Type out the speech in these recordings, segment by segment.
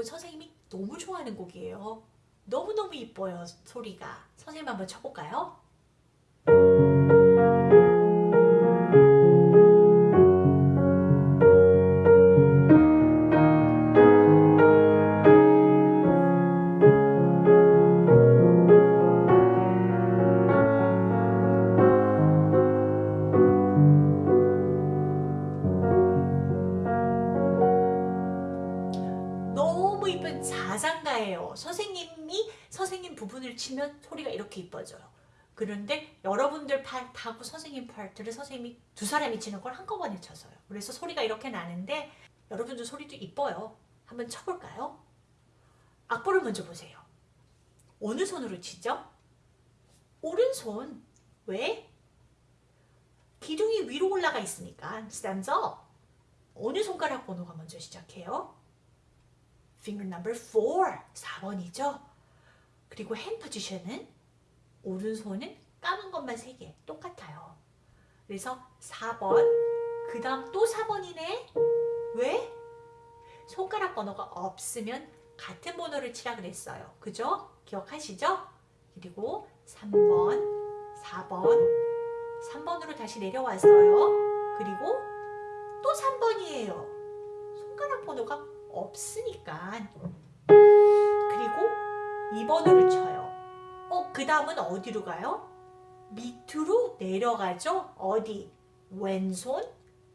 곡은 선생님이 너무 좋아하는 곡이에요. 너무너무 이뻐요, 소리가. 선생님 한번 쳐볼까요? 이쁜 자장가예요. 선생님이 선생님 부분을 치면 소리가 이렇게 이뻐져요. 그런데 여러분들 파트하고 선생님 파트를 선생님이 두 사람이 치는 걸 한꺼번에 쳤어요. 그래서 소리가 이렇게 나는데 여러분들 소리도 이뻐요. 한번 쳐볼까요? 악보를 먼저 보세요. 어느 손으로 치죠? 오른손. 왜? 기둥이 위로 올라가 있으니까 up. 어느 손가락 번호가 먼저 시작해요? Finger number 4, 4번이죠. 그리고 hand position은 오른손은 까만 것만 3개 똑같아요. 그래서 4번, 그 다음 또 4번이네. 왜? 손가락 번호가 없으면 같은 번호를 치라 그랬어요. 그죠? 기억하시죠? 그리고 3번, 4번, 3번으로 다시 내려왔어요. 그리고 또 3번이에요. 손가락 번호가 없으니까. 그리고 2번으로 쳐요. 어, 그 다음은 어디로 가요? 밑으로 내려가죠? 어디? 왼손?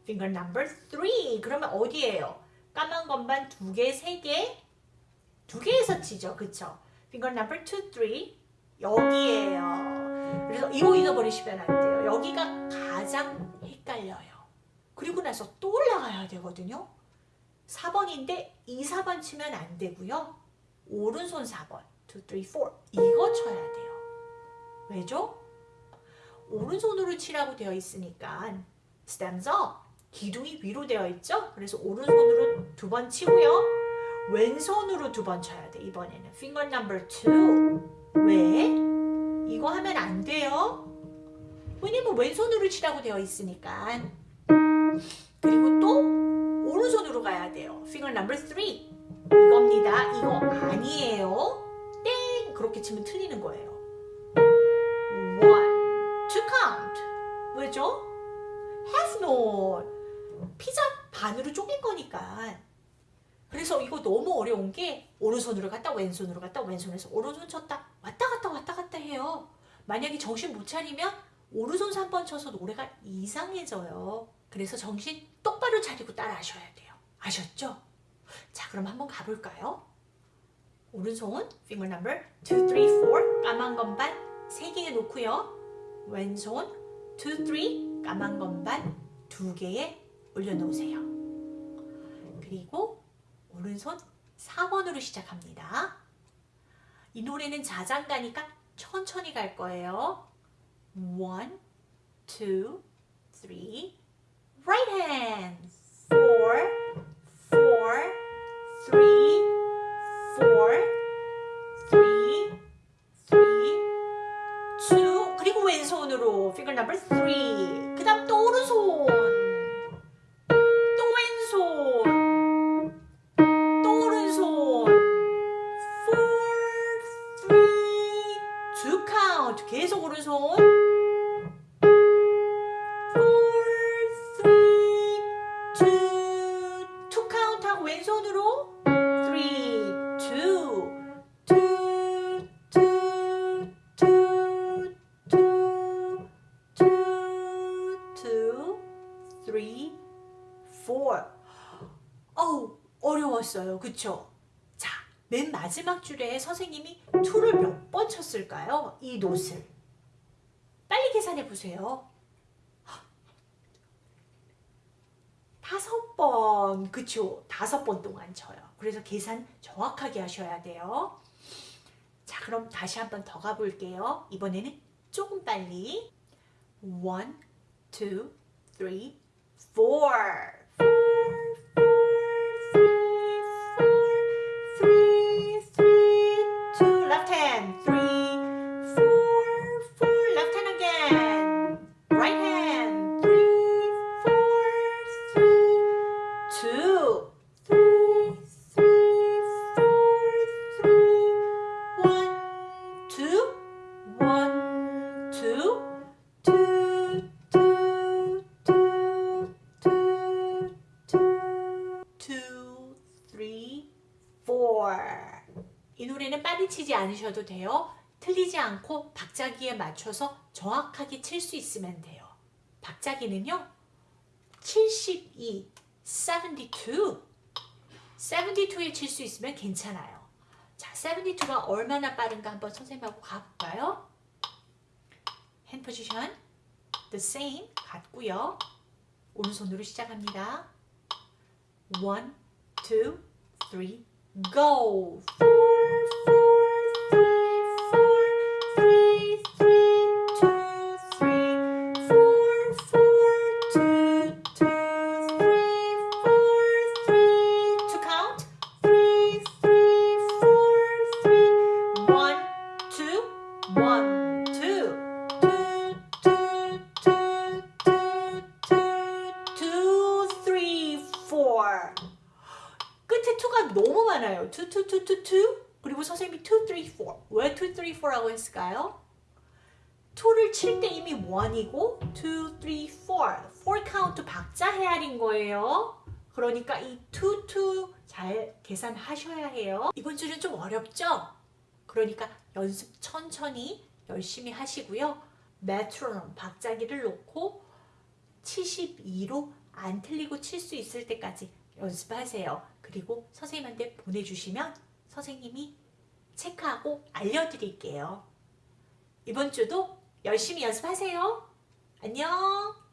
Finger number 3 그러면 어디예요? 까만 건반 두 개, 세 개? 두 개에서 치죠. 그쵸? finger number 2, 3 여기에요. 그래서 이거 잊어버리시면 안 돼요. 여기가 가장 헷갈려요. 그리고 나서 또 올라가야 되거든요 4번인데 2, 4번 치면 안 되고요. 오른손 4번 2, 3, 4 이거 쳐야 돼요. 왜죠? 오른손으로 치라고 되어 있으니까 stands 기둥이 위로 되어 있죠? 그래서 오른손으로 두 번 치고요. 왼손으로 두 번 쳐야 돼 이번에는 finger number 2 왜? 이거 하면 안 돼요. 왜냐면 왼손으로 치라고 되어 있으니까 그리고 또 오른손으로 가야 돼요. finger number 3 이겁니다. 이거 아니에요. 땡 그렇게 치면 틀리는 거예요. one to count 왜죠? half note 피자 반으로 쪼갠 거니까 그래서 이거 너무 어려운 게 오른손으로 갔다 왼손으로 갔다 왼손에서 오른손 쳤다 왔다 갔다 왔다 갔다 해요. 만약에 정신 못 차리면 오른손 3번 쳐서 노래가 이상해져요. 그래서 정신 똑바로 차리고 따라 하셔야 돼요. 아셨죠? 자 그럼 한번 가볼까요? 오른손 finger number 2, 3, 4 까만 건반 3개에 놓고요. 왼손 2, 3 까만 건반 2개에 올려놓으세요. 그리고 오른손 4번으로 시작합니다. 이 노래는 자장가니까 천천히 갈 거예요. 1, 2, 3, right hand. Four, four, three, four, three, three, two. 그리고 왼손으로 finger number three. 그 다음 또 오른손. 또 왼손. 또 오른손. Four, three, two count. 계속 오른손. 그쵸? 자, 맨 마지막 줄에 선생님이 2를 몇 번 쳤을까요? 이 노트를 빨리 계산해 보세요 다섯 번, 그쵸? 다섯 번 동안 쳐요. 그래서 계산 정확하게 하셔야 돼요. 자, 그럼 다시 한번 더 가볼게요. 이번에는 조금 빨리. One, two, three, four. 파헤치지 않으셔도 돼요. 틀리지 않고 박자기에 맞춰서 정확하게 칠 수 있으면 돼요. 박자기는요. 72, 72, 72에 칠 수 있으면 괜찮아요. 자, 72가 얼마나 빠른가 한번 선생님하고 가볼까요? 핸 포지션 the same 같고요. 오른손으로 시작합니다. 1, 2, 3, go! 4, 4. 너무 많아요. two, two, two, two, two. 그리고 선생님이 two, three, four. 왜 two, three, four라고 했을까요? 2를 칠 때 이미 1이고 2, 3, 4. 4 카운트 박자 헤아린 거예요. 그러니까 이 2, 2 잘 계산하셔야 해요. 이번 주는 좀 어렵죠? 그러니까 연습 천천히 열심히 하시고요. 메트로놈 박자기를 놓고 72로 안 틀리고 칠 수 있을 때까지 연습하세요. 그리고 선생님한테 보내주시면 선생님이 체크하고 알려드릴게요. 이번 주도 열심히 연습하세요. 안녕!